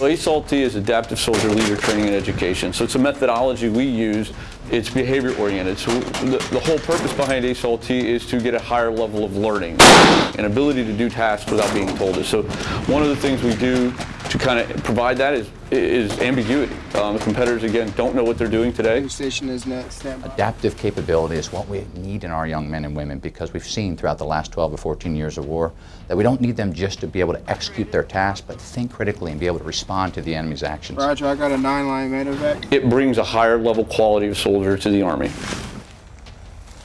ASALT is Adaptive Soldier Leader Training and Education. So it's a methodology we use. It's behavior oriented. So the, the whole purpose behind ASALT is to get a higher level of learning and ability to do tasks without being told it. So one of the things we do to kind of provide that is is ambiguity. Um, the competitors again don't know what they're doing today. Station is next. Standby. Adaptive capability is what we need in our young men and women because we've seen throughout the last 12 or 14 years of war that we don't need them just to be able to execute their task, but think critically and be able to respond to the enemy's actions. Roger, I got a nine line medevac. It brings a higher level quality of soldier to the Army.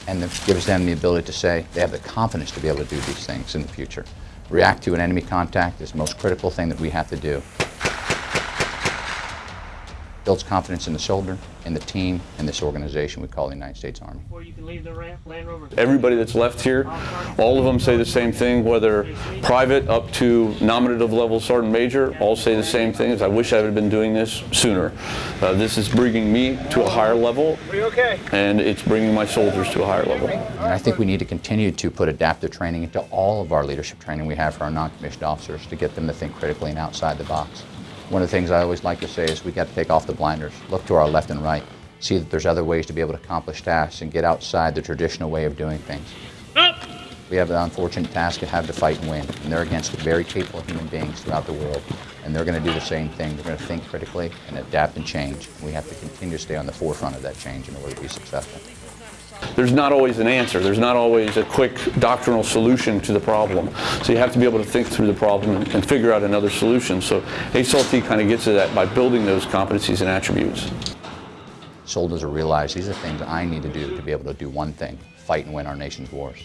And it gives them the ability to say they have the confidence to be able to do these things in the future. React to an enemy contact is the most critical thing that we have to do. Builds confidence in the soldier, in the team, in this organization we call the United States Army. Before you can leave the ramp, Land Rover. Everybody that's left here, all of them say the same thing, whether private up to nominative level sergeant major, all say the same thing, is I wish I had been doing this sooner. Uh, this is bringing me to a higher level, and it's bringing my soldiers to a higher level. And I think we need to continue to put adaptive training into all of our leadership training we have for our non-commissioned officers to get them to think critically and outside the box. One of the things I always like to say is we got to take off the blinders, look to our left and right, see that there's other ways to be able to accomplish tasks and get outside the traditional way of doing things. Up. We have the unfortunate task of having to fight and win, and they're against very capable human beings throughout the world, and they're going to do the same thing. They're going to think critically and adapt and change. We have to continue to stay on the forefront of that change in order to be successful. There's not always an answer. There's not always a quick doctrinal solution to the problem. So you have to be able to think through the problem and, and figure out another solution. So ASALT kind of gets to that by building those competencies and attributes. Soldiers will realize these are things I need to do to be able to do one thing, fight and win our nation's wars.